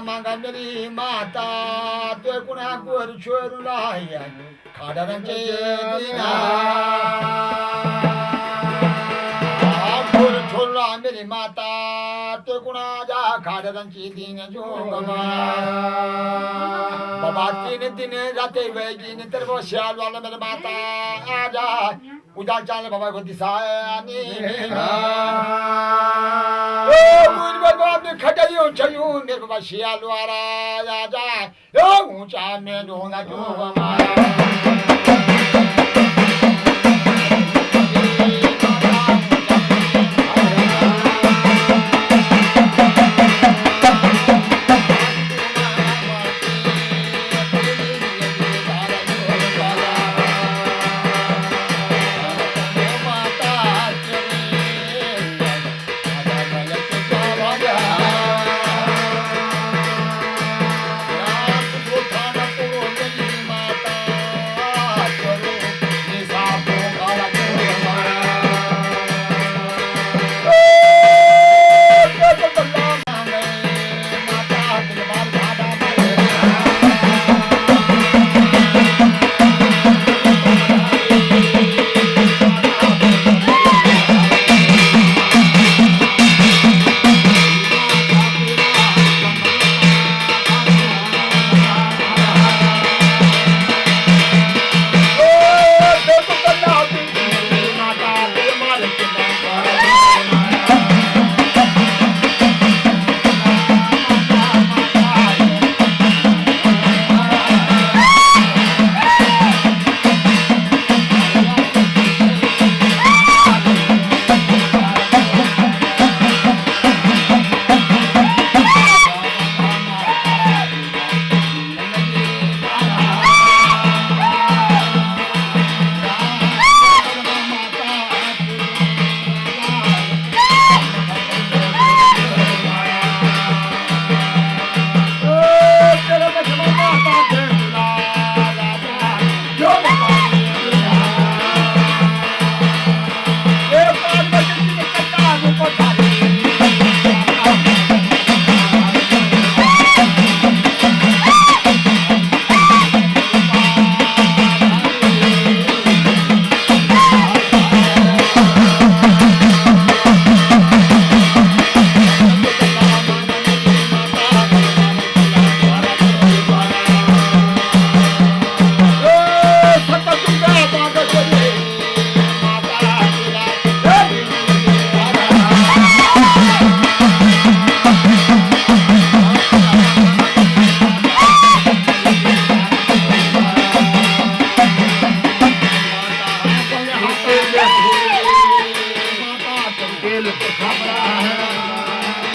मागा मेरी माता तो कुणा गोर छोरू लाया खाडरांचे दिना. गोर छोरू मेरी माता तो कुणाच्या खाडरांची दिन जोगमा बाबा, तीन दिन जाते वैगिन तर वो श्याल वाला मेरे माता, आजा. उदा चाल बाबा को दिसानी ओ खटयूं na वछा ma